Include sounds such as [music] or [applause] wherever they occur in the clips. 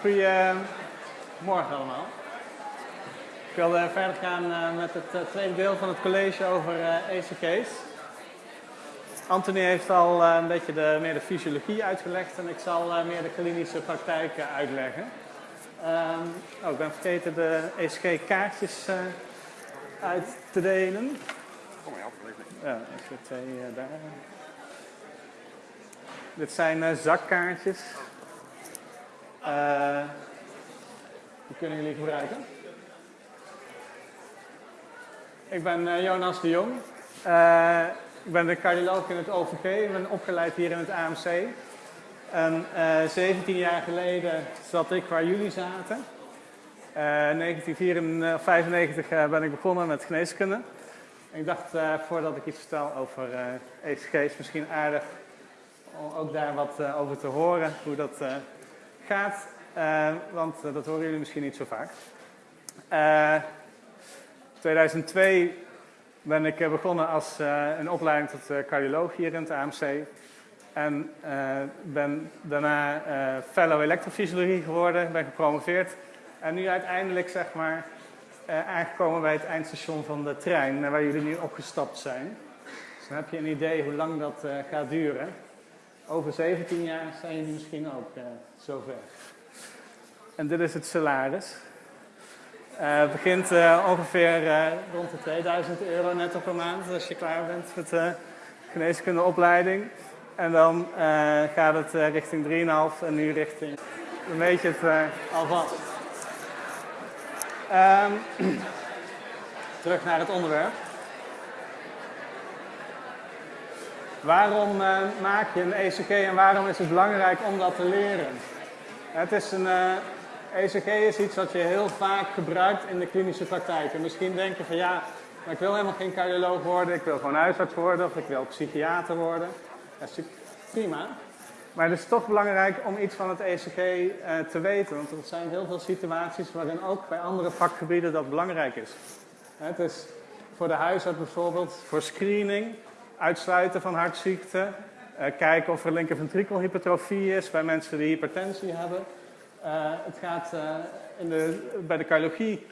Goedemorgen allemaal. Ik wilde verder gaan eh, met het uh, tweede deel van het college over ECG's. Anthony heeft al een beetje de, meer de fysiologie uitgelegd en ik zal meer de klinische praktijk uitleggen. Um, oh, ik ben vergeten de ECG-kaartjes uit te delen. Kom maar, ja, er twee daar. Dit zijn zakkaartjes. Uh, die kunnen jullie gebruiken. Ik ben uh, Jonas de Jong. Uh, ik ben de cardioloog in het OVG. Ik ben opgeleid hier in het AMC. En 17 jaar geleden zat ik waar jullie zaten. In 1995 ben ik begonnen met geneeskunde. ik dacht, voordat ik iets vertel over ECG's, misschien aardig om ook daar wat over te horen, hoe dat gaat. Uh, want uh, dat horen jullie misschien niet zo vaak. Uh, 2002 ben ik begonnen als een opleiding tot cardioloog hier in het AMC. En ben daarna fellow elektrofysiologie geworden, ben gepromoveerd. En nu uiteindelijk zeg maar aangekomen bij het eindstation van de trein, waar jullie nu opgestapt zijn. Dus dan heb je een idee hoe lang dat gaat duren. Over 17 jaar zijn jullie misschien ook zover. En dit is het salaris. Uh, het begint uh, ongeveer uh, rond de 2000 euro netto per maand als je klaar bent met de geneeskundeopleiding. En dan gaat het richting 3,5 en nu richting een beetje het alvast. Um, [clears throat] terug naar het onderwerp. Waarom maak je een ECG en waarom is het belangrijk om dat te leren? Het is een, ECG is iets wat je heel vaak gebruikt in de klinische praktijk. En misschien denk je van ja, maar ik wil helemaal geen cardioloog worden, ik wil gewoon huisarts worden of ik wil psychiater worden. Dat is prima. Maar het is toch belangrijk om iets van het ECG uh, te weten, want er zijn heel veel situaties waarin ook bij andere vakgebieden dat belangrijk is. Het is voor de huisarts bijvoorbeeld voor screening, uitsluiten van hartziekten, uh, kijken of er linkerventrikelhypertrofie is bij mensen die hypertensie hebben. Uh, het gaat uh, in de, bij de cardiologie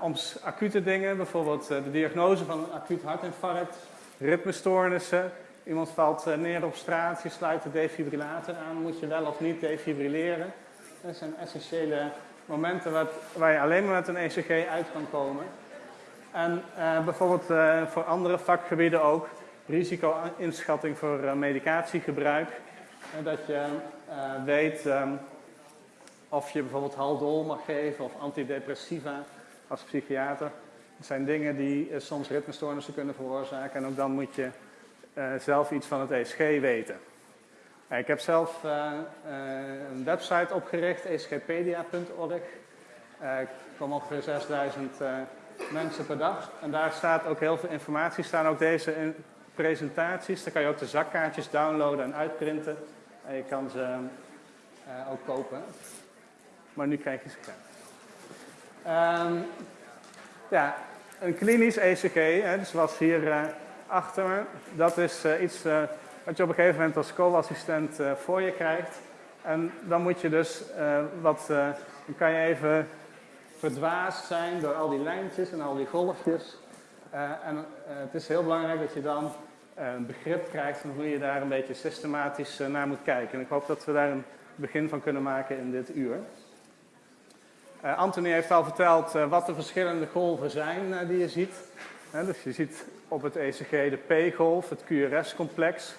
om acute dingen, bijvoorbeeld de diagnose van een acuut hartinfarct, ritmestoornissen. Iemand valt neer op straat, je sluit de defibrillator aan, moet je wel of niet defibrilleren. Dat zijn essentiële momenten waar, waar je alleen maar met een ECG uit kan komen. En bijvoorbeeld voor andere vakgebieden ook, risico-inschatting voor medicatiegebruik. dat je weet um, of je bijvoorbeeld haldol mag geven of antidepressiva als psychiater. Dat zijn dingen die uh, soms ritmestoornissen kunnen veroorzaken. En ook dan moet je zelf iets van het ESG weten. Ik heb zelf een website opgericht, esgpedia.org. Er komen ongeveer 6000 mensen per dag. En daar staat ook heel veel informatie. staan ook deze presentaties. Daar kan je ook de zakkaartjes downloaden en uitprinten. En je kan ze ook kopen maar nu krijg je ze graag. Um, ja, een klinisch ECG, hè, dus zoals hier uh, achter me, dat is uh, iets wat je op een gegeven moment als co-assistent voor je krijgt. En dan moet je dus wat, dan kan je even verdwaasd zijn door al die lijntjes en al die golfjes. en het is heel belangrijk dat je dan een begrip krijgt van hoe je daar een beetje systematisch naar moet kijken. En ik hoop dat we daar een begin van kunnen maken in dit uur. Uh, Anthony heeft al verteld uh, wat de verschillende golven zijn die je ziet. dus je ziet op het ECG de P-golf, het QRS-complex,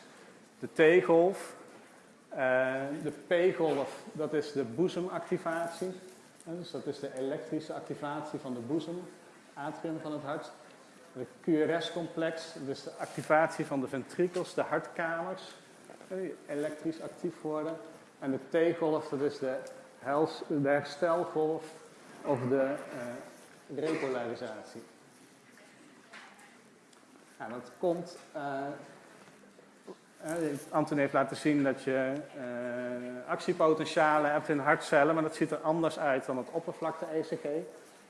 de T-golf. de P-golf, dat is de boezemactivatie. dus dat is de elektrische activatie van de boezem, atrium van het hart. De QRS-complex, dus de activatie van de ventrikels, de hartkamers, die elektrisch actief worden. En de T-golf, dat is de de herstelgolf of de uh, repolarisatie. Nou, dat komt. Uh, Anton heeft laten zien dat je uh, actiepotentialen hebt in hartcellen, maar dat ziet er anders uit dan het oppervlakte-ECG.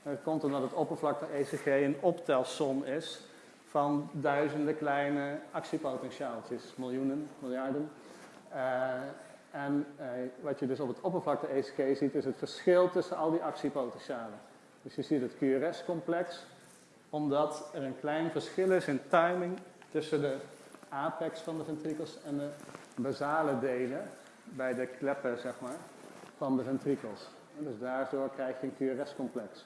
Dat komt omdat het oppervlakte-ECG een optelsom is van duizenden kleine actiepotentiaaltjes, miljoenen, miljarden. Uh, En eh, wat je dus op het oppervlakte-ECG ziet, is het verschil tussen al die actiepotentialen. Dus je ziet het QRS-complex, omdat er een klein verschil is in timing tussen de apex van de ventrikels en de basale delen bij de kleppen, zeg maar, van de ventrikels. En dus daardoor krijg je een QRS-complex.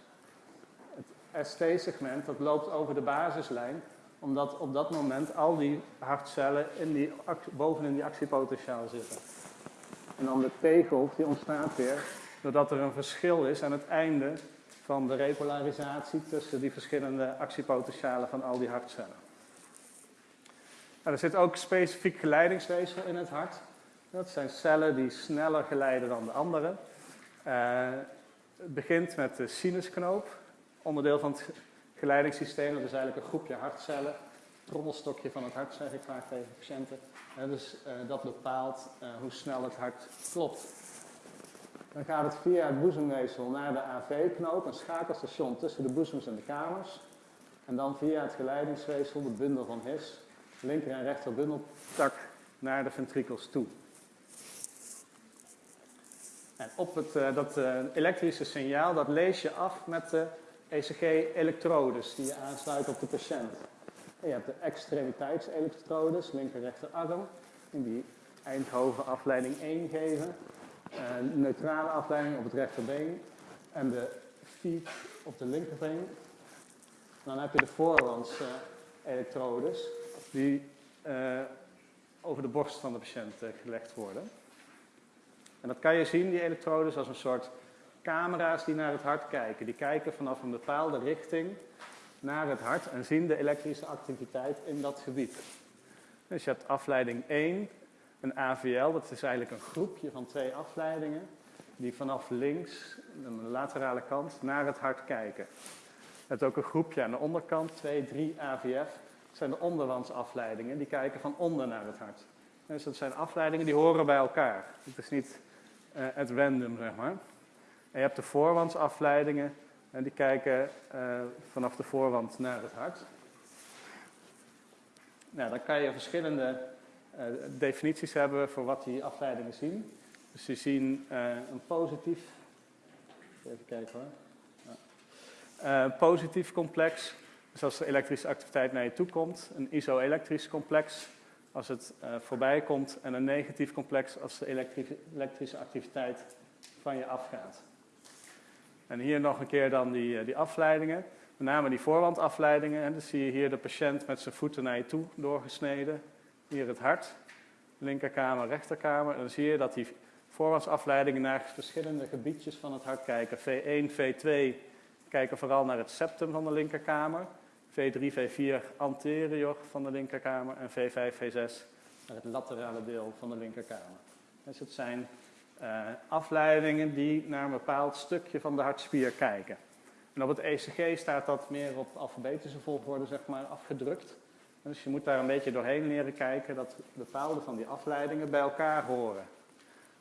ST-segment, dat loopt over de basislijn, omdat op dat moment al die hartcellen in die, bovenin die actiepotentiaal zitten. En dan de T-golf die ontstaat weer doordat er een verschil is aan het einde van de repolarisatie tussen die verschillende actiepotentialen van al die hartcellen. Nou, er zit ook specifiek geleidingsweefsel in het hart. Dat zijn cellen die sneller geleiden dan de andere. Uh, het begint met de sinusknoop, onderdeel van het geleidingssysteem. Dat is eigenlijk een groepje hartcellen. Trommelstokje van het hart, zeg ik vaak tegen patiënten. Uh, dus uh, dat bepaalt hoe snel het hart klopt. Dan gaat het via het boezemweefsel naar de AV-knoop, een schakelstation tussen de boezems en de kamers. En dan via het geleidingsweefsel, de bundel van His, linker en rechter bundeltak naar de ventrikels toe. En op het, uh, dat elektrische signaal, dat lees je af met de ECG-elektrodes die je aansluit op de patiënt. En je hebt de extremiteitselektrodes, linker-rechterarm, die Eindhoven afleiding 1 geven. Een neutrale afleiding op het rechterbeen en de feed op de linkerbeen. Dan heb je de voorlands uh, elektrodes die uh, over de borst van de patiënt uh, gelegd worden. En dat kan je zien, die elektrodes, als een soort camera's die naar het hart kijken. Die kijken vanaf een bepaalde richting naar het hart en zien de elektrische activiteit in dat gebied. Dus je hebt afleiding 1, een AVL, dat is eigenlijk een groepje van twee afleidingen, die vanaf links, de laterale kant, naar het hart kijken. Je hebt ook een groepje aan de onderkant, 2, 3 AVF, dat zijn de onderwandsafleidingen, die kijken van onder naar het hart. Dus dat zijn afleidingen die horen bij elkaar. Het is niet uh, at random, zeg maar. En je hebt de voorwandsafleidingen, en die kijken uh, vanaf de voorwand naar het hart. Nou, dan kan je verschillende uh, definities hebben voor wat die afleidingen zien. Dus die zien een positief, even kijken positief complex, dus als de elektrische activiteit naar je toe komt, een iso-elektrisch complex als het voorbij komt en een negatief complex als de elektrische activiteit van je afgaat. En hier nog een keer dan die, uh, die afleidingen, met name die voorwandafleidingen. En dan zie je hier de patiënt met zijn voeten naar je toe doorgesneden. Hier het hart, linkerkamer, rechterkamer. En dan zie je dat die voorwandsafleidingen naar verschillende gebiedjes van het hart kijken. V1, V2 kijken vooral naar het septum van de linkerkamer. V3, V4 anterior van de linkerkamer en V5, V6 naar het laterale deel van de linkerkamer. Dus het zijn uh, afleidingen die naar een bepaald stukje van de hartspier kijken. En op het ECG staat dat meer op alfabetische volgorde zeg maar, afgedrukt. Dus je moet daar een beetje doorheen leren kijken dat bepaalde van die afleidingen bij elkaar horen.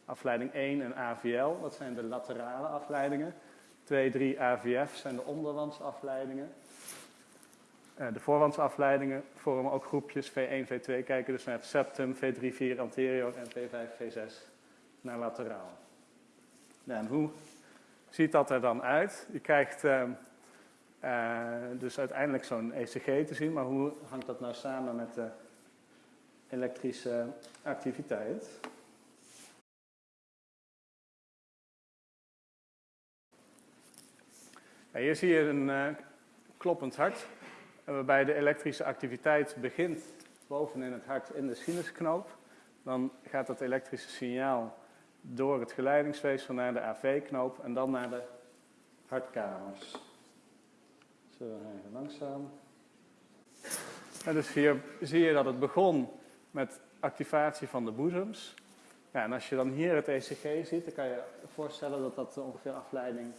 Afleiding 1 en AVL, dat zijn de laterale afleidingen. 2, 3 AVF zijn de onderwandsafleidingen. Uh, de voorwandsafleidingen vormen ook groepjes V1, V2 kijken dus naar het septum, V3, 4 anterior en V5, V6 naar lateraal. En hoe ziet dat er dan uit? Je krijgt uh, uh, dus uiteindelijk zo'n ECG te zien, maar hoe hangt dat nou samen met de elektrische activiteit? Hier zie je een kloppend hart waarbij de elektrische activiteit begint bovenin het hart in de sinusknoop. Dan gaat dat elektrische signaal door het geleidingsweefsel naar de AV-knoop en dan naar de hartkamers. Zo, even langzaam. En dus hier zie je dat het begon met activatie van de boezems. Ja, en als je dan hier het ECG ziet, dan kan je voorstellen dat dat ongeveer afleiding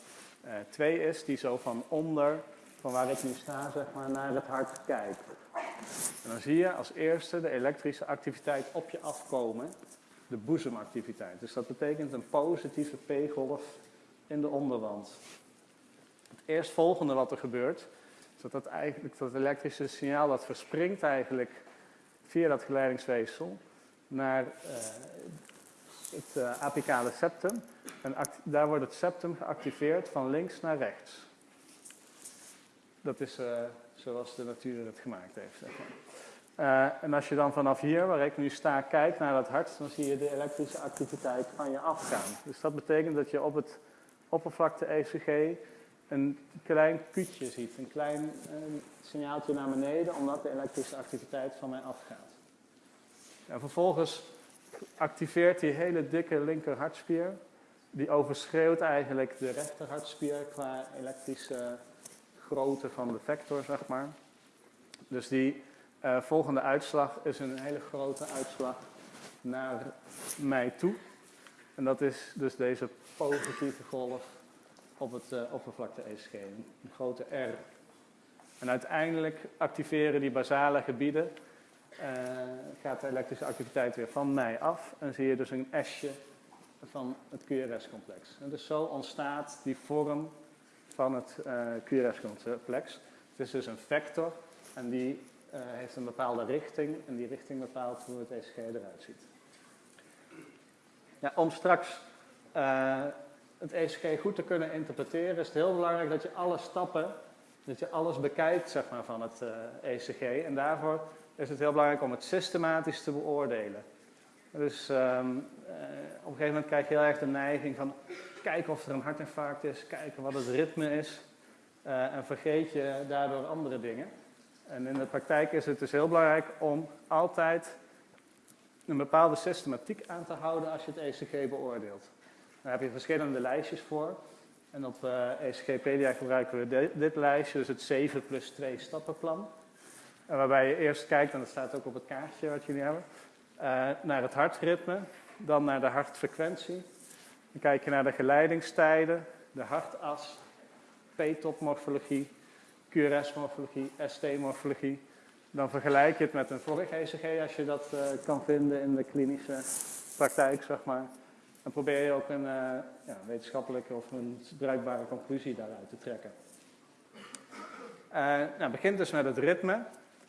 uh, 2 is, die zo van onder van waar ik nu sta, zeg maar, naar het hart kijkt. En dan zie je als eerste de elektrische activiteit op je afkomen, de boezemactiviteit. Dus dat betekent een positieve P-golf in de onderwand. Het eerstvolgende wat er gebeurt, is dat, dat, eigenlijk, dat elektrische signaal dat verspringt eigenlijk via dat geleidingsweefsel naar uh, het uh, apicale septum. En daar wordt het septum geactiveerd van links naar rechts. Dat is uh, zoals de natuur het gemaakt heeft. Zeg maar. Uh, en als je dan vanaf hier, waar ik nu sta, kijkt naar dat hart, dan zie je de elektrische activiteit van je afgaan. Dus dat betekent dat je op het oppervlakte ECG een klein kutje ziet, een klein signaaltje naar beneden, omdat de elektrische activiteit van mij afgaat. En vervolgens activeert die hele dikke linker hartspier, die overschreeuwt eigenlijk de rechter hartspier qua elektrische grootte van de vector, zeg maar. Dus die uh, volgende uitslag is een hele grote uitslag naar mij toe. En dat is dus deze positieve golf op het uh, oppervlakte ECG, een grote R. En uiteindelijk activeren die basale gebieden, uh, gaat de elektrische activiteit weer van mij af en zie je dus een S'je van het QRS-complex. En dus zo ontstaat die vorm van het QRS-complex. Het is dus een vector en die heeft een bepaalde richting en die richting bepaalt hoe het ECG eruit ziet. Ja, om straks uh, het ECG goed te kunnen interpreteren is het heel belangrijk dat je alle stappen, dat je alles bekijkt zeg maar, van het ECG. En daarvoor is het heel belangrijk om het systematisch te beoordelen. Dus uh, op een gegeven moment krijg je heel erg de neiging van kijken of er een hartinfarct is, kijken wat het ritme is. En vergeet je daardoor andere dingen. En in de praktijk is het dus heel belangrijk om altijd een bepaalde systematiek aan te houden als je het ECG beoordeelt. Daar heb je verschillende lijstjes voor. En op ECGpedia gebruiken we dit, lijstje, dus het 7 plus 2 stappenplan. En waarbij je eerst kijkt, en dat staat ook op het kaartje wat jullie hebben, uh, naar het hartritme, dan naar de hartfrequentie. Dan kijk je naar de geleidingstijden, de hartas, P-top-morfologie, QRS-morfologie, ST-morfologie. Dan vergelijk je het met een vorig ECG als je dat uh, kan vinden in de klinische praktijk, zeg maar. Dan probeer je ook een uh, ja, wetenschappelijke of een bruikbare conclusie daaruit te trekken. Uh, nou, begint dus met het ritme.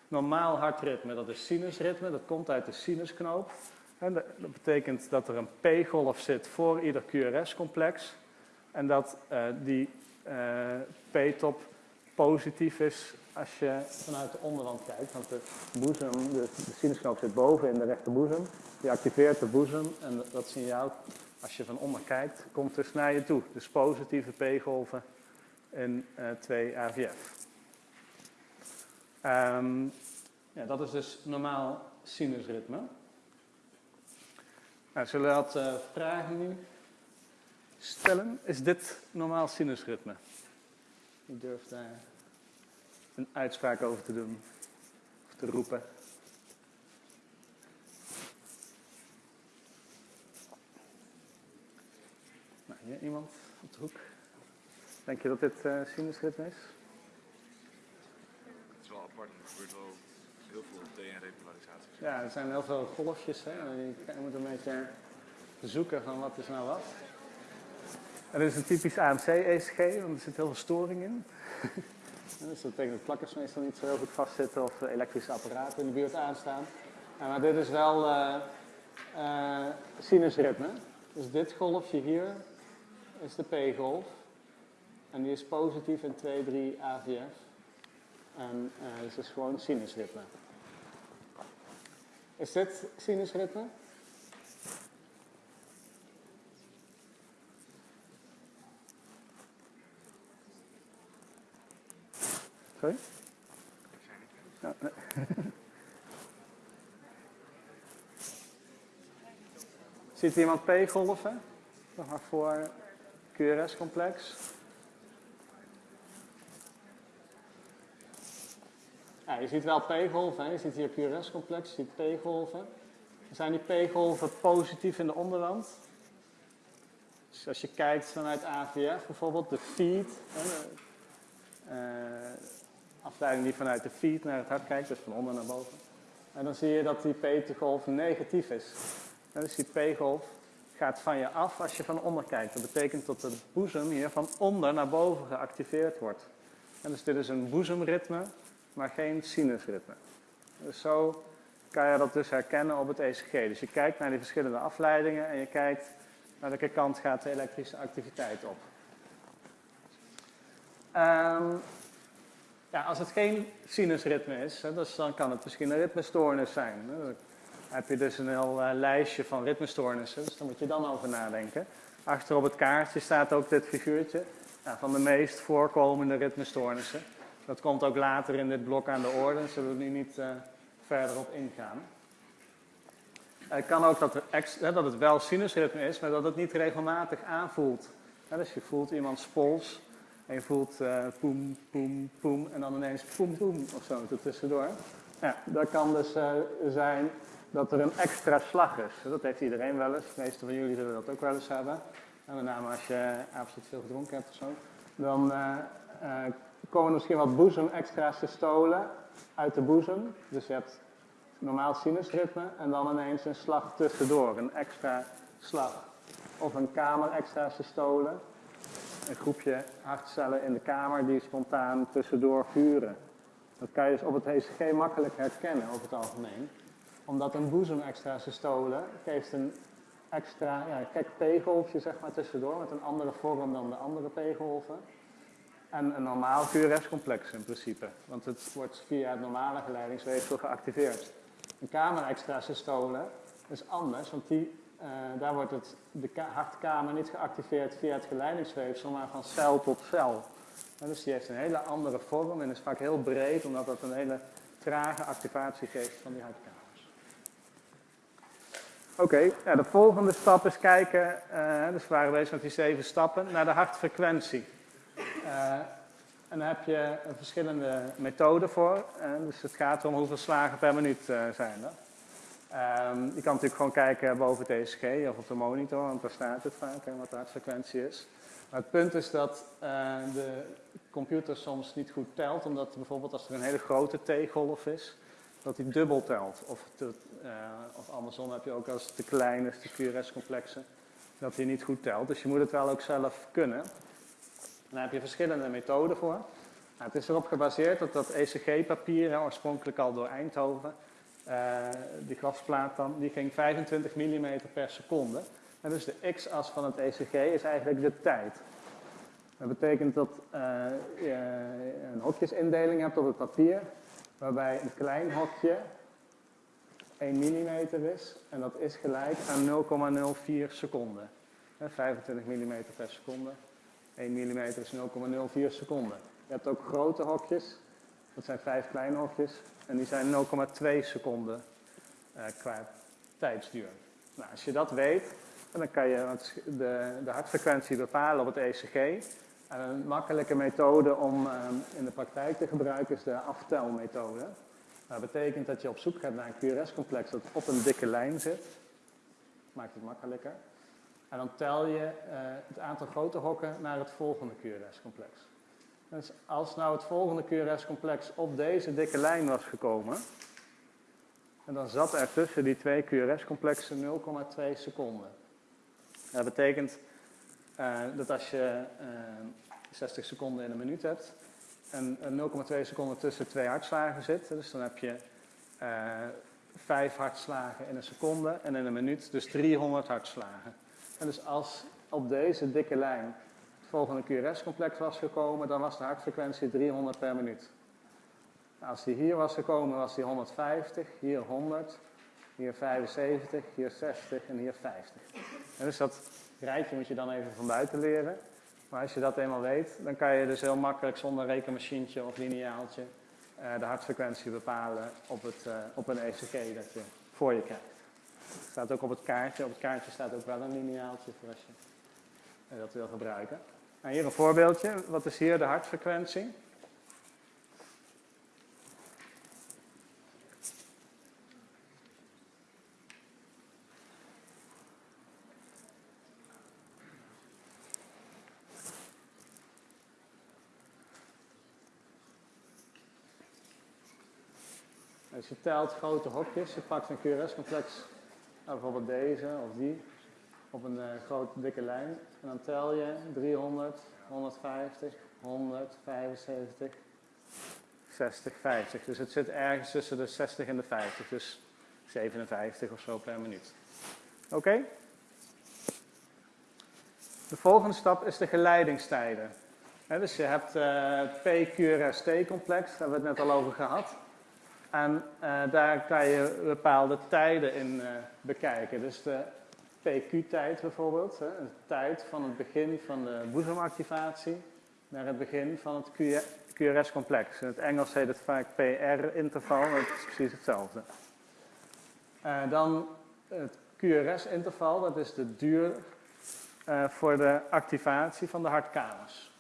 Normaal hartritme, dat is sinusritme, dat komt uit de sinusknoop. En dat, betekent dat er een P-golf zit voor ieder QRS-complex. En dat die P-top positief is als je vanuit de onderwand kijkt. Want de boezem, de, de zit boven in de rechterboezem. Die activeert de boezem en dat signaal, als je van onder kijkt, komt dus naar je toe. Dus positieve P-golven in uh, 2 AVF. Um, ja, dat is dus normaal sinusritme. Nou, zullen we wat uh, vragen nu stellen? Is dit normaal sinusritme? Wie durft daar een uitspraak over te doen of te roepen? Nou, hier iemand op de hoek. Denk je dat dit uh, sinusritme is? Het is wel apart, er gebeurt wel heel veel DNA-repolarisaties. Ja, er zijn heel veel golfjes. Hè? Je moet een beetje zoeken van wat is nou wat. En dit is een typisch AMC-ECG, want er zit heel veel storing in. [laughs] dus dat betekent dat plakkers meestal niet zo heel goed vastzitten of elektrische apparaten in de buurt aanstaan. Maar dit is wel uh, uh, sinusritme. Dus dit golfje hier is de P-golf. En die is positief in 2, 3 AVF. En uh, dus is gewoon sinusritme. Is dit sinusritme? Sorry? Ja, [laughs] iemand P-golven? Nog maar voor QRS-complex. Je ziet wel P-golven, je ziet hier QRS-complex, je ziet P-golven. Zijn die P-golven positief in de onderwand? Dus als je kijkt vanuit AVF bijvoorbeeld, de feed, de uh, afleiding die vanuit de feed naar het hart kijkt, dus van onder naar boven. En dan zie je dat die P-golf negatief is. Dus die P-golf gaat van je af als je van onder kijkt. Dat betekent dat de boezem hier van onder naar boven geactiveerd wordt. En dus dit is een boezemritme, maar geen sinusritme. Dus zo kan je dat dus herkennen op het ECG. Dus je kijkt naar die verschillende afleidingen en je kijkt naar welke kant gaat de elektrische activiteit op. Ehm, ja, als het geen sinusritme is, hè, dus dan kan het misschien een ritmestoornis zijn. Hè. Dan heb je dus een heel uh, lijstje van ritmestoornissen, dus daar moet je dan over nadenken. Achter op het kaartje staat ook dit figuurtje ja, van de meest voorkomende ritmestoornissen. Dat komt ook later in dit blok aan de orde, daar zullen we nu niet uh, verder op ingaan. Het kan ook dat, er dat het wel sinusritme is, maar dat het niet regelmatig aanvoelt. dus je voelt iemands pols en je voelt uh, poem, poem, poem en dan ineens poem, poem of zo tussendoor. Ja, dat kan dus uh, zijn dat er een extra slag is. Dat heeft iedereen wel eens. De meeste van jullie zullen dat ook wel eens hebben. En met name als je absoluut veel gedronken hebt of zo. Dan uh, komen misschien wat boezem extra systolen uit de boezem. Dus je hebt normaal sinusritme en dan ineens een slag tussendoor, een extra slag. Of een kamer extra systolen, een groepje hartcellen in de kamer die spontaan tussendoor vuren. Dat kan je dus op het ECG makkelijk herkennen over het algemeen. Omdat een boezem extra systolen geeft een extra, ja, een P-golfje zeg maar tussendoor met een andere vorm dan de andere P-golven. En een normaal QRS-complex in principe, want het wordt via het normale geleidingsweefsel geactiveerd. Een kamer extra systole is anders, want die, uh, daar wordt het, de hartkamer niet geactiveerd via het geleidingsweefsel, maar van cel tot cel. Dus die heeft een hele andere vorm en is vaak heel breed, omdat dat een hele trage activatie geeft van die hartkamers. Oké, de volgende stap is kijken, uh, dus we waren bezig met die zeven stappen, naar de hartfrequentie. Uh, en daar heb je verschillende methoden voor. dus het gaat om hoeveel slagen per minuut zijn er. Um, je kan natuurlijk gewoon kijken boven ECG of op de monitor, want daar staat het vaak, en wat de hartfrequentie is. Maar het punt is dat uh, de computer soms niet goed telt, omdat bijvoorbeeld als er een hele grote T-golf is, dat hij dubbel telt. Of, te, uh, of andersom heb je ook als het te klein is, de QRS-complexen, dat hij niet goed telt. Dus je moet het wel ook zelf kunnen. Daar heb je verschillende methoden voor. Nou, het is erop gebaseerd dat dat ECG-papier, oorspronkelijk al door Eindhoven, uh, die glasplaat dan, die ging 25 mm per seconde. En dus de x-as van het ECG is eigenlijk de tijd. Dat betekent dat uh, je een hokjesindeling hebt op het papier, waarbij een klein hokje 1 mm is en dat is gelijk aan 0,04 seconden. 25 mm per seconde 1 mm is 0,04 seconden. Je hebt ook grote hokjes, dat zijn vijf kleine hokjes, en die zijn 0,2 seconden uh, qua tijdsduur. Nou, als je dat weet, dan kan je de, de hartfrequentie bepalen op het ECG. En een makkelijke methode om uh, in de praktijk te gebruiken is de aftelmethode. Dat betekent dat je op zoek gaat naar een QRS-complex dat op een dikke lijn zit. Maakt het makkelijker. En dan tel je uh, het aantal grote hokken naar het volgende QRS-complex. Dus als nou het volgende QRS-complex op deze dikke lijn was gekomen, en dan zat er tussen die twee QRS-complexen 0,2 seconden. Dat betekent uh, dat als je uh, eh, 60 seconden in een minuut hebt, en 0,2 seconden tussen twee hartslagen zit, dus dan heb je vijf hartslagen in een seconde en in een minuut dus 300 hartslagen. En dus als op deze dikke lijn volgende QRS-complex was gekomen, dan was de hartfrequentie 300 per minuut. Als die hier was gekomen, was die 150, hier 100, hier 75, hier 60 en hier 50. En dus dat rijtje moet je dan even van buiten leren. Maar als je dat eenmaal weet, dan kan je dus heel makkelijk zonder rekenmachientje of lineaaltje uh, de hartfrequentie bepalen op, het, uh, op een ECG dat je voor je krijgt staat ook op het kaartje. Op het kaartje staat ook wel een lineaaltje voor als je eh, dat wil gebruiken. Nou, hier een voorbeeldje. Wat is hier de hartfrequentie? Als je telt grote hokjes, je pakt een QRS-complex nou, bijvoorbeeld deze of die op een uh, grote dikke lijn. En dan tel je 300, 150, 100, 75, 60, 50. Dus het zit ergens tussen de 60 en de 50. Dus 57 of zo per minuut. Oké? De volgende stap is de geleidingstijden. dus je hebt uh, het PQRST-complex, daar hebben we het net al over gehad. En uh, daar kan je bepaalde tijden in bekijken. Dus de PQ-tijd bijvoorbeeld, hè, de tijd van het begin van de boezemactivatie naar het begin van het QRS-complex. In het Engels heet het vaak PR-interval, maar het is precies hetzelfde. Uh, dan het QRS-interval, dat is de duur uh, voor de activatie van de hartkamers.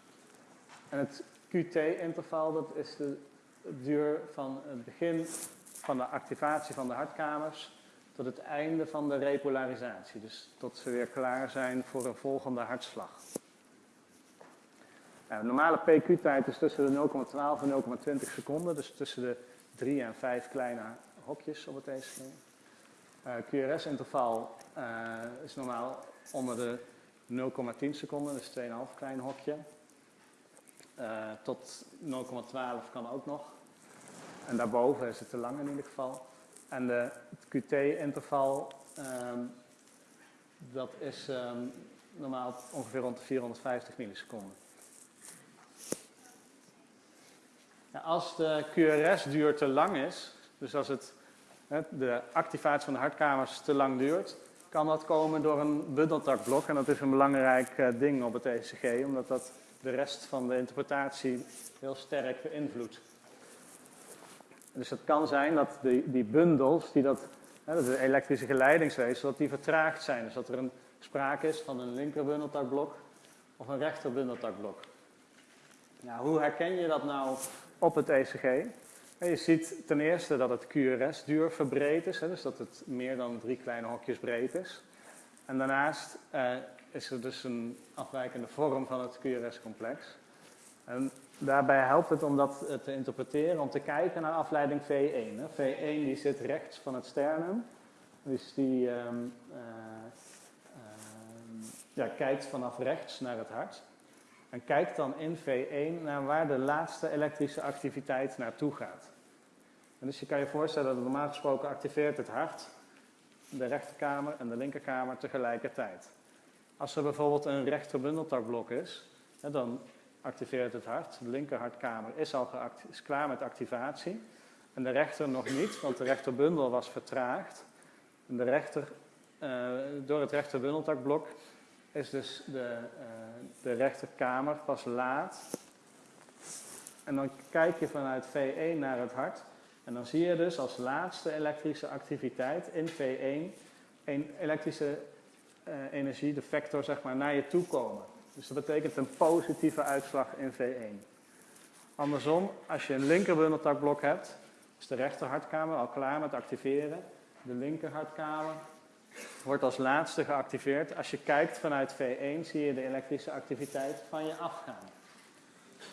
En het QT-interval, dat is de duur van het begin van de activatie van de hartkamers tot het einde van de repolarisatie. Dus tot ze weer klaar zijn voor een volgende hartslag. Nou, normale PQ-tijd is tussen de 0,12 en 0,20 seconden, dus tussen de 3 en 5 kleine hokjes op het ECG. Uh, QRS-interval uh, is normaal onder de 0,10 seconden, dus 2,5 klein hokje. Uh, tot 0,12 kan ook nog. En daarboven is het te lang in ieder geval. En de, QT-interval, um, dat is um, normaal ongeveer rond de 450 milliseconden. Als de QRS-duur te lang is, dus als het, de activatie van de hartkamers te lang duurt, kan dat komen door een bundeltakblok. En dat is een belangrijk uh, ding op het ECG, omdat dat de rest van de interpretatie heel sterk beïnvloedt. Dus het kan zijn dat die, die bundels, die dat, hè, de elektrische geleidingswezen, dat die vertraagd zijn. Dus dat er een sprake is van een linkerbundeltakblok of een rechterbundeltakblok. Nou, hoe herken je dat nou op het ECG? Je ziet ten eerste dat het QRS-duur verbreed is, hè, dus dat het meer dan drie kleine hokjes breed is. En daarnaast eh, is er dus een afwijkende vorm van het QRS-complex. En daarbij helpt het om dat te interpreteren, om te kijken naar afleiding V1. Hè. V1 die zit rechts van het sternum, dus die um, uh, uh, ja, kijkt vanaf rechts naar het hart. En kijkt dan in V1 naar waar de laatste elektrische activiteit naartoe gaat. En dus je kan je voorstellen dat normaal gesproken activeert het hart de rechterkamer en de linkerkamer tegelijkertijd. Als er bijvoorbeeld een rechterbundeltakblok is, dan activeert het hart. De linkerhartkamer is al is klaar met activatie. En de rechter nog niet, want de rechterbundel was vertraagd. En de rechter, uh, door het rechterbundeltakblok is dus de, uh, de rechterkamer pas laat. En dan kijk je vanuit V1 naar het hart. En dan zie je dus als laatste elektrische activiteit in V1 een elektrische uh, energie, de vector, zeg maar, naar je toe komen. Dus dat betekent een positieve uitslag in V1. Andersom, als je een linkerbundeltakblok hebt, is de rechterhartkamer al klaar met activeren. De linkerhartkamer wordt als laatste geactiveerd. Als je kijkt vanuit V1 zie je de elektrische activiteit van je afgaan.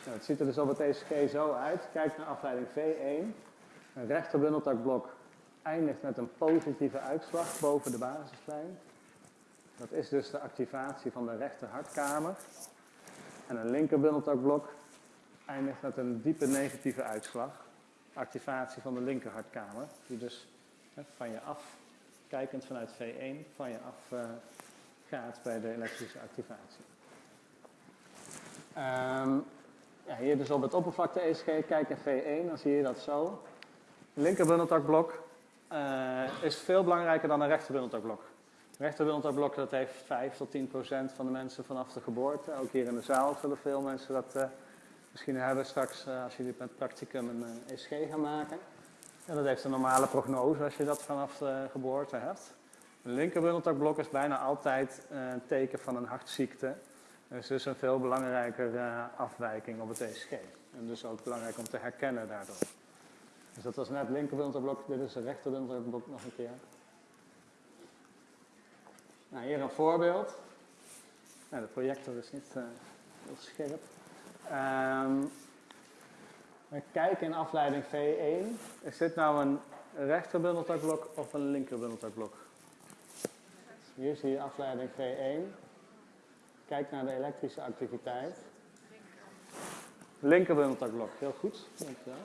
Nou, het ziet er dus op het ECG zo uit. Kijk naar afleiding V1. Een rechterbundeltakblok eindigt met een positieve uitslag boven de basislijn. Dat is dus de activatie van de rechterhartkamer. En een linkerbundeltakblok eindigt met een diepe negatieve uitslag. Activatie van de linkerhartkamer, die dus van je af, kijkend vanuit V1, van je af uh, gaat bij de elektrische activatie. Um, ja, hier dus op het oppervlakte ECG, kijk in V1, dan zie je dat zo. Een linkerbundeltakblok uh, is veel belangrijker dan een rechterbundeltakblok. Rechterbundeltakblok dat heeft 5 tot 10 procent van de mensen vanaf de geboorte. Ook hier in de zaal zullen veel mensen dat uh, misschien hebben straks uh, als jullie met practicum een uh, ECG gaan maken. En dat heeft een normale prognose als je dat vanaf de geboorte hebt. Een linkerbundeltakblok is bijna altijd een teken van een hartziekte. Dus dus een veel belangrijker afwijking op het ECG. En dus ook belangrijk om te herkennen daardoor. Dus dat was net linkerbundeltakblok, dit is een rechterbundeltakblok nog een keer. Nou, hier een voorbeeld. Nou, de projector is niet uh, heel scherp. Um, we kijken in afleiding V1. Is dit nou een rechterbundeltakblok of een linkerbundeltakblok? Hier zie je afleiding V1. Kijk naar de elektrische activiteit. Linkerbundeltakblok, heel goed. Dankjewel.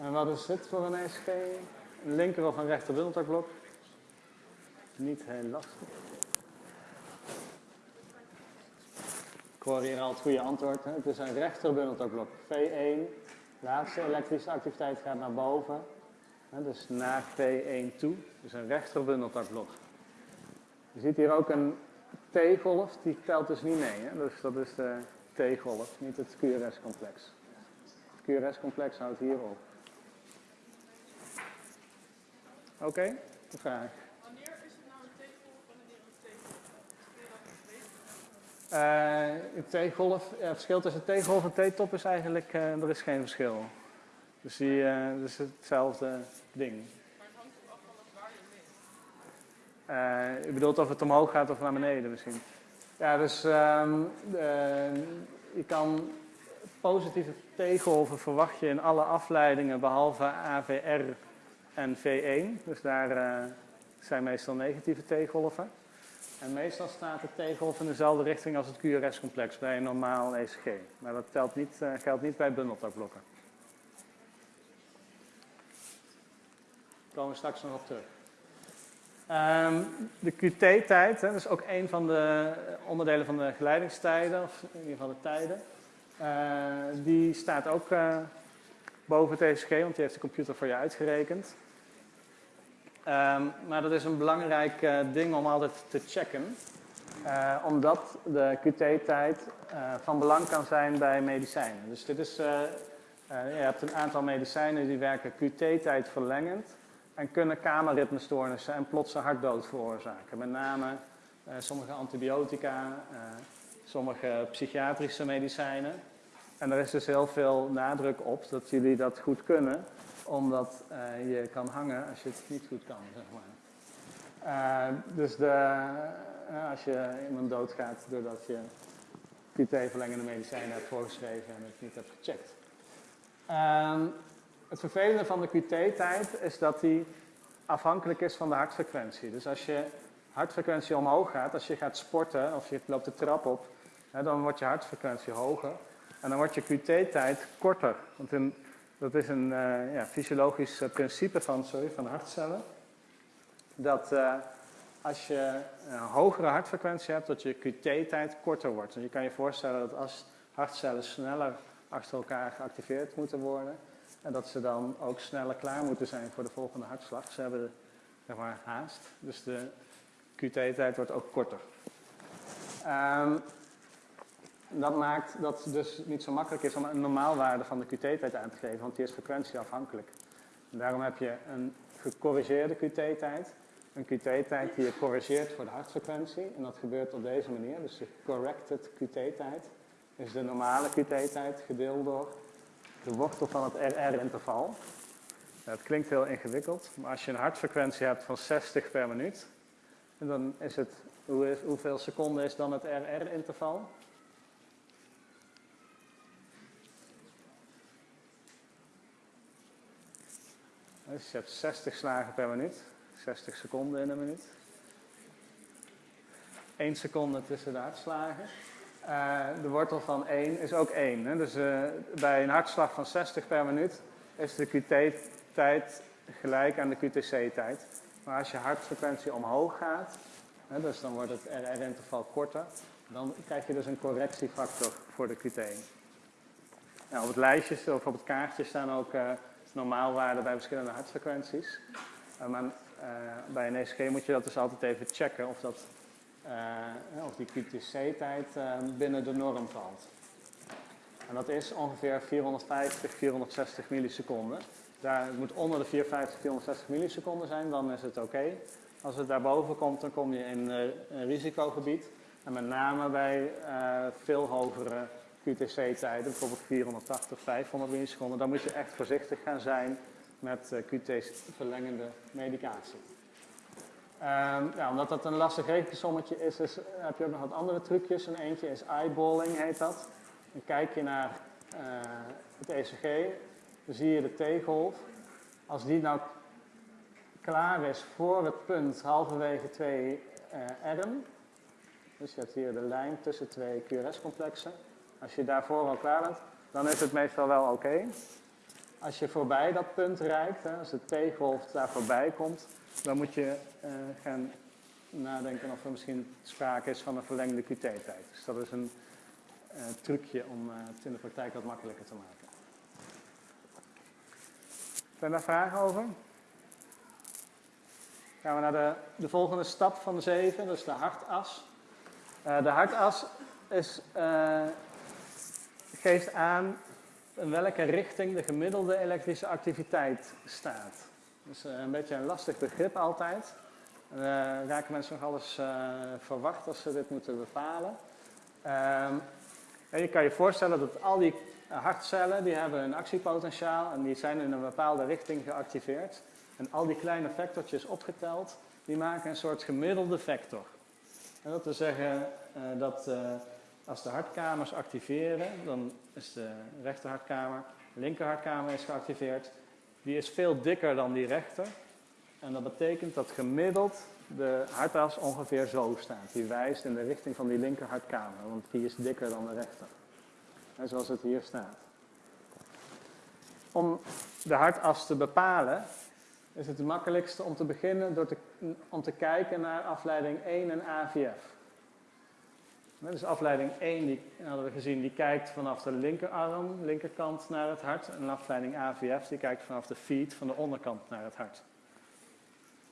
En wat is dit voor een ECG? een linker of een rechter bundeltakblok? Niet heel lastig. Ik hoor hier al het goede antwoord. Hè? Het is een rechter bundeltakblok. V1, laatste elektrische activiteit gaat naar boven. Hè? Dus naar V1 toe. Dus een rechter bundeltakblok. Je ziet hier ook een T-golf, die telt dus niet mee. Hè? Dus dat is de T-golf, niet het QRS-complex. Het QRS-complex houdt hier op. Oké, okay, de vraag. Wanneer is het nou een T-golf en wanneer een T-top? Uh, een T-golf, ja, het verschil tussen T-golf en T-top is eigenlijk, uh, er is geen verschil. Dus die, dat is hetzelfde ding. Je. Uh, u bedoelt of het omhoog gaat of naar beneden misschien? Ja, dus um, je kan positieve T-golven verwacht je in alle afleidingen behalve AVR en V1. Dus daar zijn meestal negatieve T-golven. En meestal staat de T-golf in dezelfde richting als het QRS-complex bij een normaal ECG. Maar dat telt niet, uh, geldt niet bij bundeltakblokken. Daar komen we straks nog op terug. Um, de QT-tijd, dat is ook een van de onderdelen van de geleidingstijden, of in ieder geval de tijden. Uh, die staat ook boven het ECG, want die heeft de computer voor je uitgerekend. Um, maar dat is een belangrijk uh, ding om altijd te checken. omdat de QT-tijd van belang kan zijn bij medicijnen. Dus dit is, je hebt een aantal medicijnen die werken QT-tijd verlengend en kunnen kamerritmestoornissen en plotse hartdood veroorzaken. Met name sommige antibiotica, sommige psychiatrische medicijnen. En er is dus heel veel nadruk op dat jullie dat goed kunnen, omdat uh, je kan hangen als je het niet goed kan, zeg maar. dus de, als je iemand doodgaat doordat je QT-verlengende medicijnen hebt voorgeschreven en het niet hebt gecheckt. Ehm, het vervelende van de QT-tijd is dat die afhankelijk is van de hartfrequentie. Dus als je hartfrequentie omhoog gaat, als je gaat sporten of je loopt de trap op, hè, dan wordt je hartfrequentie hoger. En dan wordt je QT-tijd korter. Want in, dat is een uh, ja, fysiologisch uh, principe van, sorry, van hartcellen. Dat uh, als je een hogere hartfrequentie hebt, dat je QT-tijd korter wordt. En je kan je voorstellen dat als hartcellen sneller achter elkaar geactiveerd moeten worden, en dat ze dan ook sneller klaar moeten zijn voor de volgende hartslag. Ze hebben zeg maar, haast, dus de QT-tijd wordt ook korter. Um, dat maakt dat het dus niet zo makkelijk is om een normaalwaarde van de QT-tijd aan te geven, want die is frequentieafhankelijk. En daarom heb je een gecorrigeerde QT-tijd, een QT-tijd die je corrigeert voor de hartfrequentie. En dat gebeurt op deze manier, dus de corrected QT-tijd is de normale QT-tijd gedeeld door de wortel van het RR-interval. Het klinkt heel ingewikkeld, maar als je een hartfrequentie hebt van 60 per minuut, dan is het, hoeveel seconden is dan het RR-interval? Dus je hebt 60 slagen per minuut, 60 seconden in een minuut. 1 seconde tussen de hartslagen. Uh, de wortel van 1 is ook 1. Hè? Dus uh, bij een hartslag van 60 per minuut is de QT-tijd gelijk aan de QTC-tijd. Maar als je hartfrequentie omhoog gaat, hè, dus dan wordt het RR-interval korter, dan krijg je dus een correctiefactor voor de QT. Nou, op het lijstje of op het kaartje staan ook uh, normaalwaarden bij verschillende hartfrequenties. maar bij een ECG moet je dat dus altijd even checken of dat uh, of die QTC-tijd binnen de norm valt. En dat is ongeveer 450, 460 milliseconden. Daar, het moet onder de 450, 460 milliseconden zijn, dan is het oké. Als het daarboven komt, dan kom je in risicogebied. En met name bij veel hogere QTC-tijden, bijvoorbeeld 480, 500 milliseconden, dan moet je echt voorzichtig gaan zijn met QT-verlengende medicatie. Um, ja, omdat dat een lastig rekensommetje is, is, heb je ook nog wat andere trucjes. En eentje is eyeballing, heet dat. Dan kijk je naar uh, het ECG, dan zie je de T-golf. Als die nou klaar is voor het punt halverwege twee uh, R, dus je hebt hier de lijn tussen twee QRS-complexen. Als je daarvoor al klaar bent, dan is het meestal wel oké. Als je voorbij dat punt reikt, hè, als de T-golf daar voorbij komt, dan moet je eh, gaan nadenken of er misschien sprake is van een verlengde QT-tijd. Dus dat is een uh, trucje om uh, het in de praktijk wat makkelijker te maken. Zijn daar vragen over? Gaan we naar de, de volgende stap van de zeven, dat is de hartas. De hartas is, geeft aan in welke richting de gemiddelde elektrische activiteit staat. Dat is een beetje een lastig begrip altijd. Uh, raken mensen nog alles uh, verwacht als ze dit moeten bepalen. Uh, en je kan je voorstellen dat al die hartcellen die hebben een actiepotentiaal en die zijn in een bepaalde richting geactiveerd. En al die kleine vectortjes opgeteld, die maken een soort gemiddelde vector. En dat wil zeggen dat als de hartkamers activeren, dan is de rechterhartkamer, linkerhartkamer is geactiveerd. Die is veel dikker dan die rechter. En dat betekent dat gemiddeld de hartas ongeveer zo staat. Die wijst in de richting van die linkerhartkamer, want die is dikker dan de rechter. En zoals het hier staat. Om de hartas te bepalen is het het makkelijkste om te beginnen door te, om te kijken naar afleiding 1 en AVF. Dus afleiding 1, die hadden we gezien, die kijkt vanaf de linkerarm, linkerkant naar het hart. En afleiding AVF, die kijkt vanaf de feet, van de onderkant naar het hart.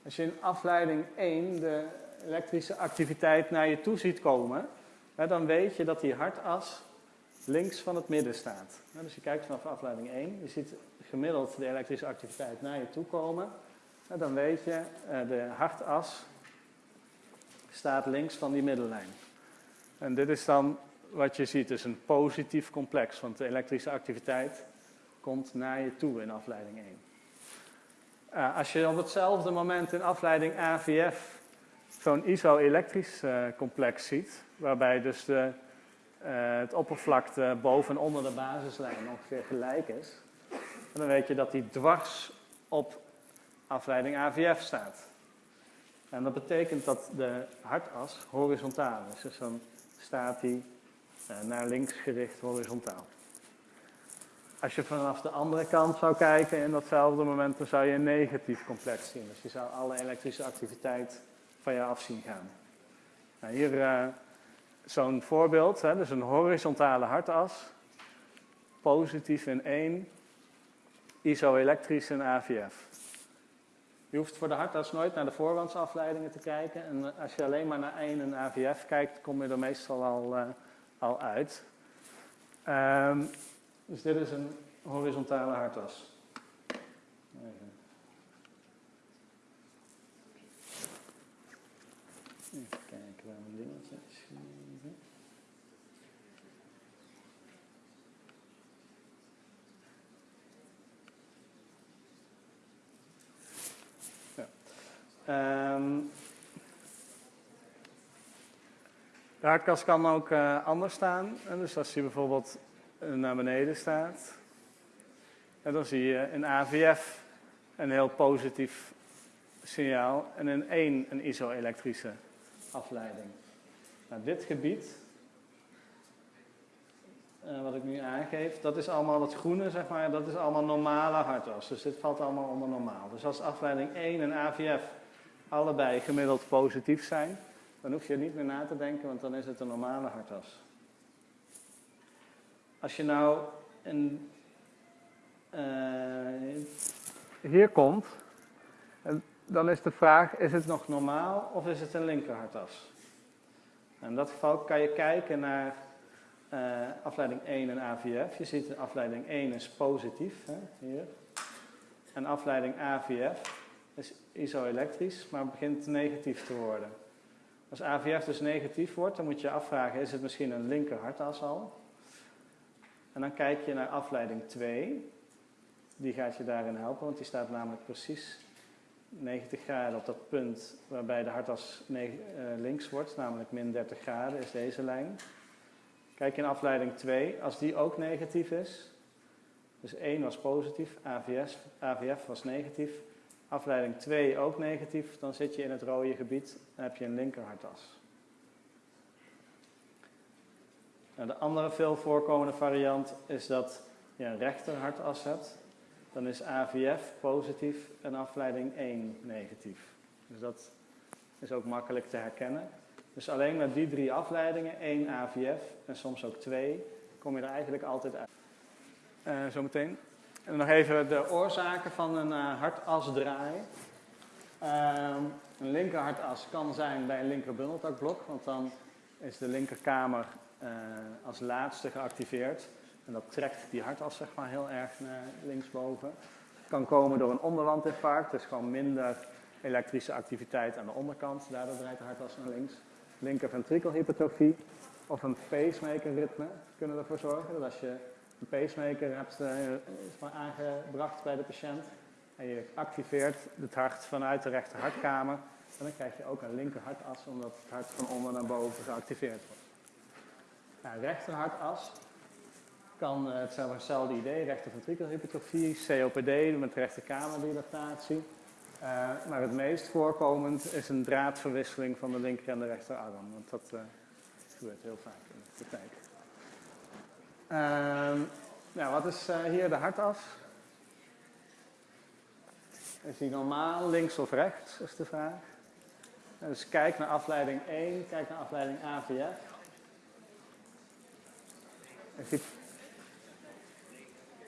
Als je in afleiding 1 de elektrische activiteit naar je toe ziet komen, dan weet je dat die hartas links van het midden staat. Dus je kijkt vanaf afleiding 1, je ziet gemiddeld de elektrische activiteit naar je toe komen. Dan weet je, eh, de hartas staat links van die middellijn. En dit is dan wat je ziet, is een positief complex, want de elektrische activiteit komt naar je toe in afleiding 1. Uh, als je op hetzelfde moment in afleiding AVF zo'n iso-elektrisch uh, complex ziet, waarbij dus de, uh, het oppervlakte boven en onder de basislijn ongeveer gelijk is, dan weet je dat die dwars op afleiding AVF staat. En dat betekent dat de hartas horizontaal is. Dus dan staat hij naar links gericht horizontaal. Als je vanaf de andere kant zou kijken in datzelfde moment, dan zou je een negatief complex zien. Dus je zou alle elektrische activiteit van je af zien gaan. Nou, hier uh, zo'n voorbeeld, hè, dus een horizontale hartas. Positief in 1, iso-elektrisch in AVF. Je hoeft voor de hartas nooit naar de voorwandsafleidingen te kijken. En als je alleen maar naar 1 en AVF kijkt, kom je er meestal al, uh, al uit. Um, dus dit is een horizontale hartas. Even. Even kijken waar mijn dingetje is. Ja. Um, de hartkas kan ook uh, anders staan. Dus als je bijvoorbeeld naar beneden staat. Dan zie je in AVF een heel positief signaal en in 1 een iso-elektrische afleiding. Nou, dit gebied, uh, wat ik nu aangeef, dat is allemaal het groene, zeg maar, dat is allemaal normale hartas. Dus dit valt allemaal onder normaal. Dus als afleiding 1 en AVF allebei gemiddeld positief zijn, dan hoef je niet meer na te denken, want dan is het een normale hartas. Als je nou een, uh, hier komt, dan is de vraag, is het nog normaal of is het een linkerhartas? In dat geval kan je kijken naar uh, afleiding 1 en AVF. Je ziet afleiding 1 is positief, hè, hier. En afleiding AVF is iso-elektrisch, maar begint negatief te worden. Als AVF dus negatief wordt, dan moet je je afvragen, is het misschien een linkerhartas al? En dan kijk je naar afleiding 2. Die gaat je daarin helpen, want die staat namelijk precies 90 graden op dat punt waarbij de hartas eh, links wordt, namelijk min 30 graden is deze lijn. Kijk in afleiding 2, als die ook negatief is, dus 1 was positief, AVF was negatief, afleiding 2 ook negatief, dan zit je in het rode gebied en heb je een linkerhartas. Nou, de andere veel voorkomende variant is dat je een rechter hartas hebt. dan is AVF positief en afleiding 1 negatief. Dus dat is ook makkelijk te herkennen. Dus alleen met die drie afleidingen, 1 AVF en soms ook 2, kom je er eigenlijk altijd uit. Uh, zometeen. En nog even de oorzaken van een uh, hartasdraai. Uh, een linkerhartas kan zijn bij een linkerbundeltakblok, want dan is de linkerkamer uh, als laatste geactiveerd. En dat trekt die hartas zeg maar heel erg naar linksboven. Het kan komen door een onderwandinfarct, dus gewoon minder elektrische activiteit aan de onderkant. Daardoor draait de hartas naar links. Linker ventrikelhypertrofie of een pacemaker ritme kunnen ervoor zorgen dat als je een pacemaker hebt uh, aangebracht bij de patiënt en je activeert het hart vanuit de rechter hartkamer, en dan krijg je ook een linker hartas omdat het hart van onder naar boven geactiveerd wordt. Nou, rechter hartas kan uh, hetzelfde idee, rechter ventrikelhypertrofie, COPD met rechterkamerdilatatie. Uh, maar het meest voorkomend is een draadverwisseling van de linker en de rechterarm. Want dat gebeurt heel vaak in de praktijk. Uh, nou, wat is uh, hier de hartas? Is die normaal, links of rechts, is de vraag. Dus kijk naar afleiding 1, kijk naar afleiding AVF. Is die...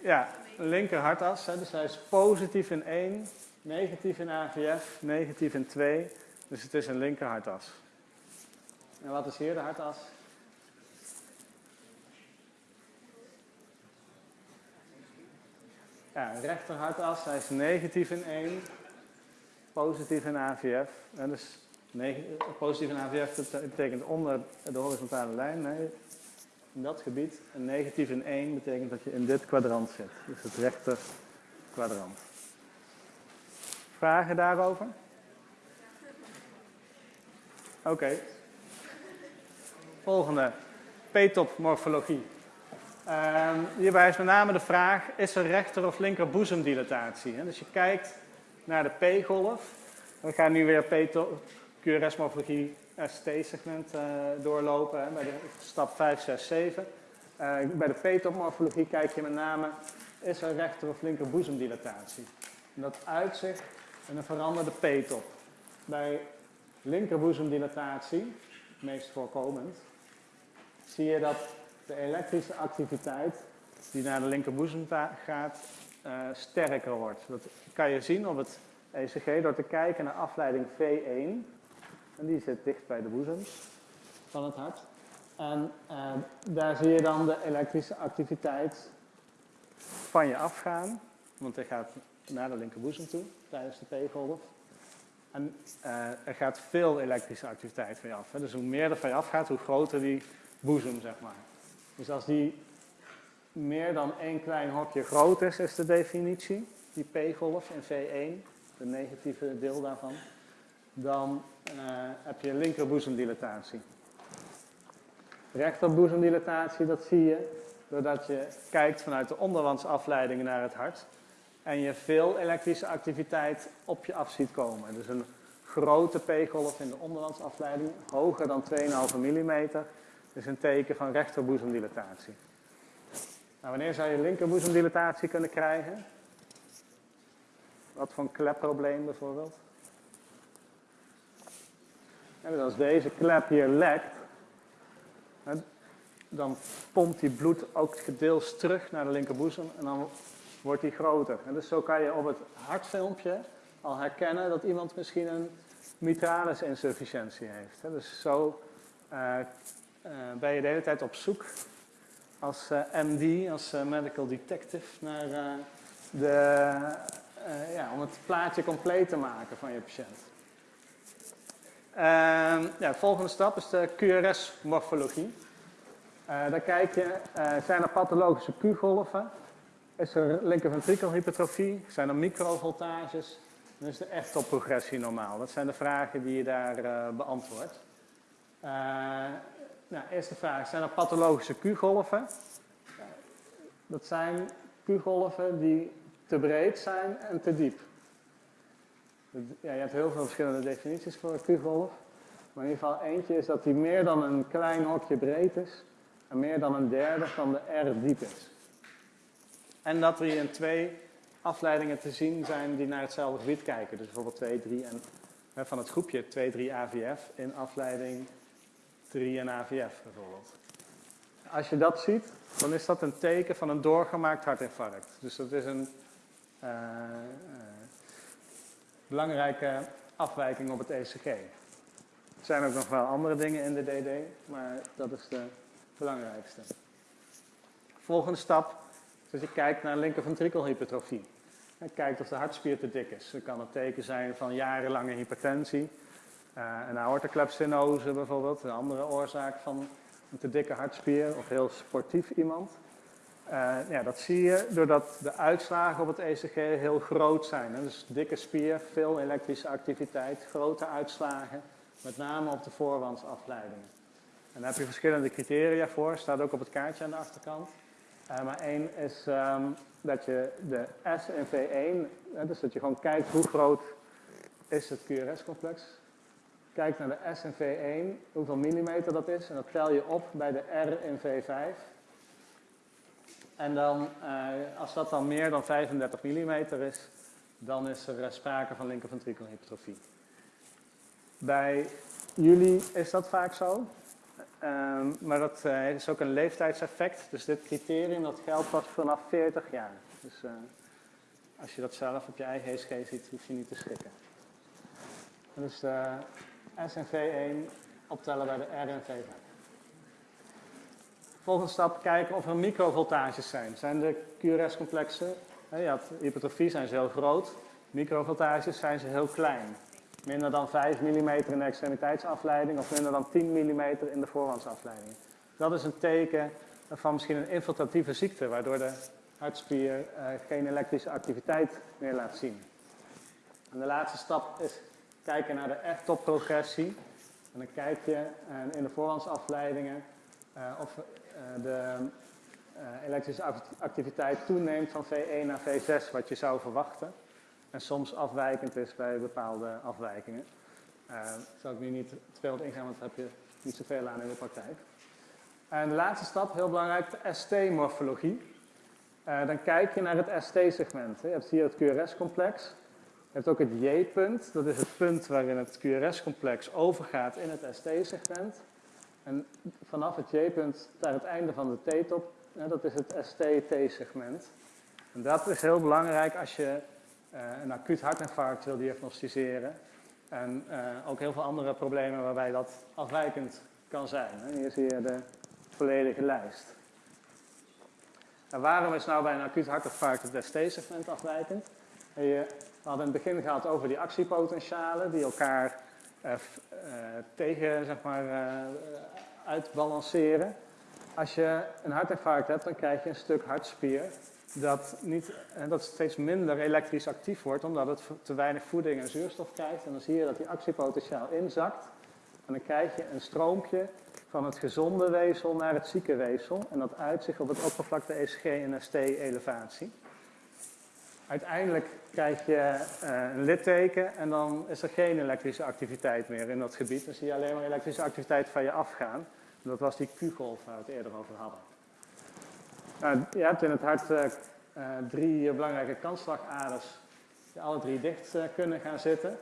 Ja, linker hartas, hè, dus hij is positief in 1, negatief in AVF, negatief in 2. Dus het is een linker hartas. En wat is hier de hartas? Ja, rechter hartas, hij is negatief in 1, positief in AVF. En dus positief in AVF betekent onder de horizontale lijn, nee, in dat gebied. En negatief in 1 betekent dat je in dit kwadrant zit, dus het rechter kwadrant. Vragen daarover? Oké. Volgende. P-top morfologie. Hierbij is met name de vraag, is er rechter of linker boezemdilatatie? Dus je kijkt naar de P-golf. We gaan nu weer QRS-morfologie ST-segment uh, doorlopen, bij de stap 5, 6, 7. Uh, bij de P-top morfologie kijk je met name, is er rechter of linker boezemdilatatie? En dat uitzicht en een veranderde P-top. Bij linkerboezemdilatatie, meest voorkomend, zie je dat de elektrische activiteit die naar de linkerboezem gaat, uh, sterker wordt. Dat kan je zien op het ECG door te kijken naar afleiding V1. En die zit dicht bij de boezems van het hart. En uh, daar zie je dan de elektrische activiteit van je afgaan. Want hij gaat naar de linkerboezem toe tijdens de P-golf. En uh, er gaat veel elektrische activiteit van je af. Hè. Dus hoe meer er van je afgaat, hoe groter die boezem, zeg maar. Dus als die meer dan één klein hokje groot is, is de definitie, die P-golf in V1, de negatieve deel daarvan, dan uh, heb je linkerboezemdilatatie. Rechterboezemdilatatie, dat zie je doordat je kijkt vanuit de onderwandsafleidingen naar het hart en je veel elektrische activiteit op je af ziet komen. Dus een grote P-golf in de onderwandsafleiding, hoger dan 2,5 mm, is een teken van rechterboezemdilatatie. Nou, wanneer zou je linkerboezemdilatatie kunnen krijgen? Wat voor een klepprobleem bijvoorbeeld? En als deze klep hier lekt, dan pompt die bloed ook gedeels terug naar de linkerboezem en dan wordt die groter. En dus zo kan je op het hartfilmpje al herkennen dat iemand misschien een mitralis insufficiëntie heeft. Dus zo uh, ben je de hele tijd op zoek als uh, MD, als medical detective, naar de, ja, om het plaatje compleet te maken van je patiënt. Ehm, de volgende stap is de QRS-morfologie. daar kijk je, zijn er pathologische Q-golven? Is er linkerventrikelhypertrofie? Zijn er microvoltages? Is de echtopprogressie normaal. Dat zijn de vragen die je daar beantwoordt. Nou, eerste vraag. Zijn er pathologische Q-golven? Dat zijn Q-golven die te breed zijn en te diep. Ja, je hebt heel veel verschillende definities voor een Q-golf. Maar in ieder geval eentje is dat die meer dan een klein hokje breed is. En meer dan een derde van de R diep is. En dat hij in twee afleidingen te zien zijn die naar hetzelfde gebied kijken. Dus bijvoorbeeld 2, 3 en van het groepje 2, 3 AVF in afleiding 3 en AVF bijvoorbeeld. Als je dat ziet, dan is dat een teken van een doorgemaakt hartinfarct. Dus dat is een uh, uh, belangrijke afwijking op het ECG. Er zijn ook nog wel andere dingen in de DD, maar dat is de belangrijkste. Volgende stap is dat je kijkt naar linkerventrikelhypertrofie. En kijkt of de hartspier te dik is. Dat kan een teken zijn van jarenlange hypertensie. Uh, een aortoklepsenose bijvoorbeeld, een andere oorzaak van een te dikke hartspier of heel sportief iemand. Uh, ja, dat zie je doordat de uitslagen op het ECG heel groot zijn. Hè. Dus dikke spier, veel elektrische activiteit, grote uitslagen, met name op de voorwandsafleidingen. En daar heb je verschillende criteria voor, staat ook op het kaartje aan de achterkant. Uh, maar één is um, dat je de S en V1, hè, dus dat je gewoon kijkt hoe groot is het QRS-complex. Kijk naar de S en V1, hoeveel millimeter dat is, en dat tel je op bij de R en V5. En dan, uh, als dat dan meer dan 35 mm is, dan is er sprake van linkerventrikelhypertrofie. Bij jullie is dat vaak zo. Um, maar dat uh, is ook een leeftijdseffect. Dus dit criterium dat geldt pas vanaf 40 jaar. Dus als je dat zelf op je eigen ESG ziet, hoef je niet te schrikken. Dus SNV1 optellen bij de RNV5. Volgende stap, kijken of er microvoltages zijn. Zijn de QRS-complexen, had hypertrofie, zijn ze heel groot. Microvoltages zijn ze heel klein. Minder dan 5 mm in de extremiteitsafleiding of minder dan 10 mm in de voorwandsafleiding. Dat is een teken van misschien een infiltratieve ziekte, waardoor de hartspier uh, geen elektrische activiteit meer laat zien. En de laatste stap is kijken naar de F-top-progressie. En dan kijk je uh, in de voorwandsafleidingen uh, of de elektrische activiteit toeneemt van V1 naar V6, wat je zou verwachten en soms afwijkend is bij bepaalde afwijkingen. Daar zal ik nu niet te veel op ingaan, want daar heb je niet zoveel aan in de praktijk. En de laatste stap, heel belangrijk, de ST-morfologie. Dan kijk je naar het ST-segment. Je hebt hier het QRS-complex. Je hebt ook het J-punt, dat is het punt waarin het QRS-complex overgaat in het ST-segment. En vanaf het J-punt naar het einde van de T-top, dat is het ST-T-segment. En dat is heel belangrijk als je uh, een acuut hartinfarct wil diagnosticeren. En uh, ook heel veel andere problemen waarbij dat afwijkend kan zijn. Hier zie je de volledige lijst. En waarom is nou bij een acuut hartinfarct het ST-segment afwijkend? We hadden in het begin gehad over die actiepotentialen die elkaar uh, tegen, zeg maar, uitbalanceren. Als je een hartinfarct hebt, dan krijg je een stuk hartspier dat, niet, dat steeds minder elektrisch actief wordt, omdat het te weinig voeding en zuurstof krijgt. En dan zie je dat die actiepotentiaal inzakt. En dan krijg je een stroompje van het gezonde weefsel naar het zieke weefsel. En dat uitzicht op het oppervlakte ECG en ST-elevatie. Uiteindelijk krijg je uh, een litteken en dan is er geen elektrische activiteit meer in dat gebied. Dan zie je alleen maar elektrische activiteit van je afgaan. Dat was die Q-golf waar we het eerder over hadden. Nou, je hebt in het hart uh, drie belangrijke kansslagaders die alle drie dicht kunnen gaan zitten.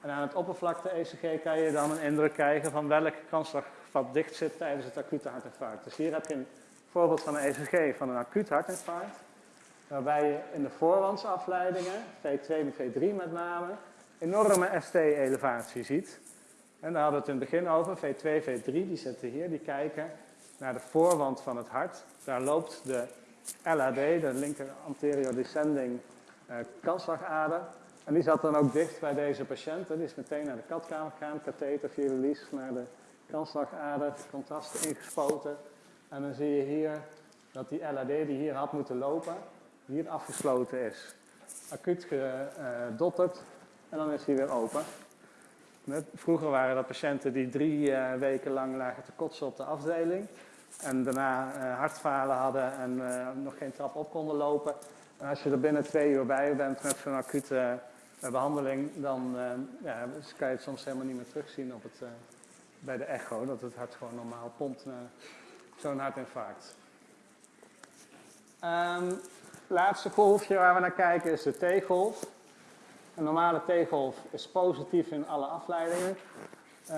En aan het oppervlakte-ECG kan je dan een indruk krijgen van welk kansslagvat dicht zit tijdens het acute hartinfarct. Dus hier heb je een voorbeeld van een ECG van een acuut hartinfarct. Waarbij je in de voorwandsafleidingen, V2 en V3 met name, enorme ST-elevatie ziet. En daar hadden we het in het begin over, V2, V3, die zitten hier, die kijken naar de voorwand van het hart. Daar loopt de LAD, de linker anterior descending uh, kansslagader. En die zat dan ook dicht bij deze patiënt. Die is meteen naar de katkamer gegaan, katheter via de lies naar de kansslagader, contrasten ingespoten. En dan zie je hier dat die LAD die hier had moeten lopen, hier afgesloten is. Acuut gedotterd en dan is hij weer open. Vroeger waren dat patiënten die drie uh, weken lang lagen te kotsen op de afdeling. En daarna uh, hartfalen hadden en nog geen trap op konden lopen. En als je er binnen twee uur bij bent met zo'n acute behandeling, dan ja, dus kan je het soms helemaal niet meer terugzien op het, bij de echo. Dat het hart gewoon normaal pompt zo'n hartinfarct. Um, laatste golfje waar we naar kijken is de T-golf. Een normale T-golf is positief in alle afleidingen.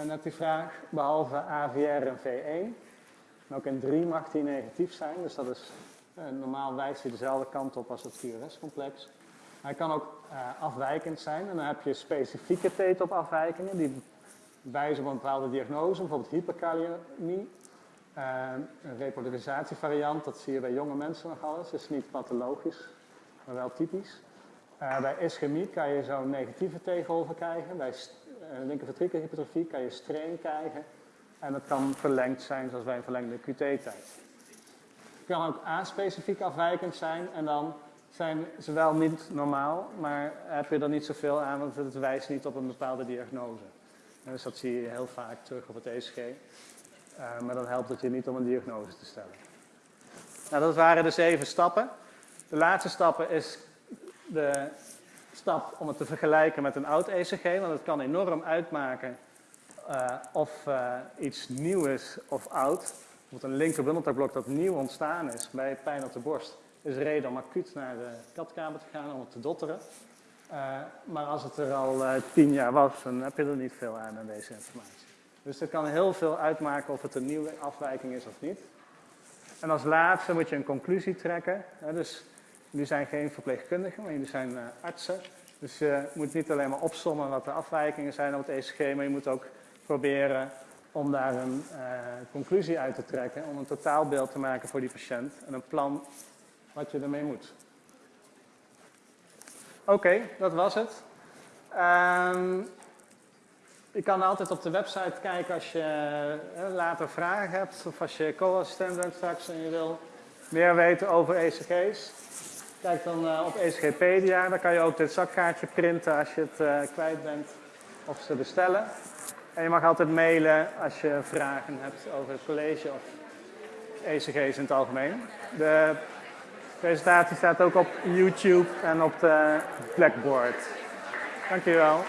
Net die vraag, behalve AVR en V1. En ook in 3 mag die negatief zijn, dus dat is, uh, normaal wijst hij dezelfde kant op als het QRS-complex. Hij kan ook uh, afwijkend zijn en dan heb je specifieke T-top-afwijkingen die wijzen op een bepaalde diagnose, bijvoorbeeld hyperkaliemie. Een repolarisatievariant, dat zie je bij jonge mensen nog alles, is niet pathologisch, maar wel typisch. Uh, bij ischemie kan je zo'n negatieve T-golven krijgen. Bij uh, linkerventrikelhypertrofie kan je strain krijgen. En dat kan verlengd zijn, zoals bij een verlengde QT-tijd. Het kan ook A-specifiek afwijkend zijn en dan zijn ze wel niet normaal, maar heb je er niet zoveel aan, want het wijst niet op een bepaalde diagnose. Dus dat zie je heel vaak terug op het ECG. Uh, maar dat helpt het je niet om een diagnose te stellen. Nou, dat waren de zeven stappen. De laatste stappen is de stap om het te vergelijken met een oud ECG, want het kan enorm uitmaken uh, of uh, iets nieuw is of oud. Bijvoorbeeld een linkerbundeltakblok dat nieuw ontstaan is bij pijn op de borst, is reden om acuut naar de katkamer te gaan om het te dotteren. Maar als het er al tien jaar was, dan heb je er niet veel aan aan deze informatie. Dus het kan heel veel uitmaken of het een nieuwe afwijking is of niet. En als laatste moet je een conclusie trekken. Dus Jullie zijn geen verpleegkundigen, maar jullie zijn uh, artsen. Dus je moet niet alleen maar opsommen wat de afwijkingen zijn op het ECG, maar je moet ook proberen om daar een uh, conclusie uit te trekken, om een totaalbeeld te maken voor die patiënt en een plan wat je ermee moet. Oké, dat was het. Um, je kan altijd op de website kijken als je uh, later vragen hebt of als je co-assistent bent straks en je wil meer weten over ECG's. Kijk dan uh, op ECGpedia, daar kan je ook dit zakkaartje printen als je het uh, kwijt bent of ze bestellen. En je mag altijd mailen als je vragen hebt over het college of ECG's in het algemeen. De presentatie staat ook op YouTube en op de Blackboard. Dankjewel.